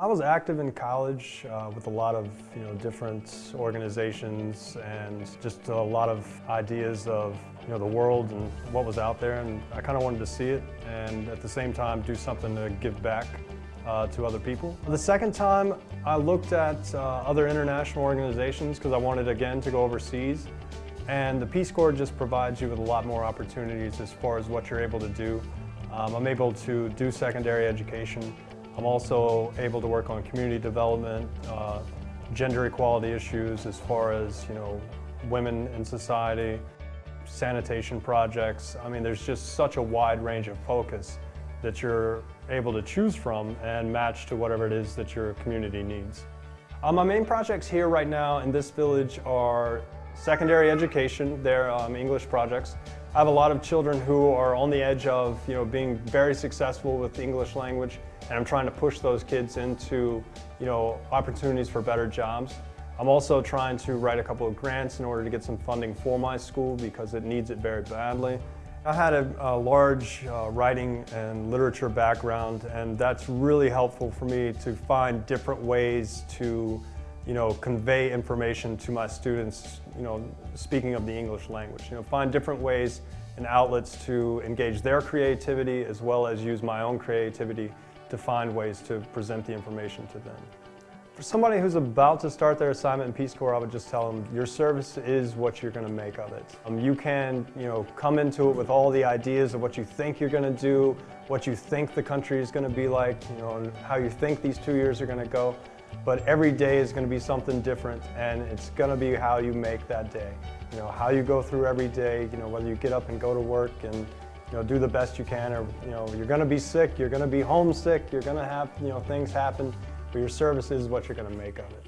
I was active in college uh, with a lot of you know different organizations and just a lot of ideas of you know the world and what was out there and I kind of wanted to see it and at the same time do something to give back uh, to other people. The second time I looked at uh, other international organizations because I wanted again to go overseas and the Peace Corps just provides you with a lot more opportunities as far as what you're able to do. Um, I'm able to do secondary education I'm also able to work on community development, uh, gender equality issues as far as, you know, women in society, sanitation projects. I mean, there's just such a wide range of focus that you're able to choose from and match to whatever it is that your community needs. Uh, my main projects here right now in this village are secondary education, they're um, English projects. I have a lot of children who are on the edge of you know, being very successful with the English language and I'm trying to push those kids into you know, opportunities for better jobs. I'm also trying to write a couple of grants in order to get some funding for my school because it needs it very badly. I had a, a large uh, writing and literature background and that's really helpful for me to find different ways to you know, convey information to my students, you know, speaking of the English language. You know, find different ways and outlets to engage their creativity as well as use my own creativity to find ways to present the information to them. For somebody who's about to start their assignment in Peace Corps, I would just tell them your service is what you're going to make of it. Um, you can, you know, come into it with all the ideas of what you think you're going to do, what you think the country is going to be like, you know, and how you think these two years are going to go but every day is going to be something different and it's going to be how you make that day. You know, how you go through every day, you know, whether you get up and go to work and, you know, do the best you can or, you know, you're going to be sick, you're going to be homesick, you're going to have, you know, things happen, but your service is what you're going to make of it.